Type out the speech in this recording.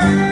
Lord.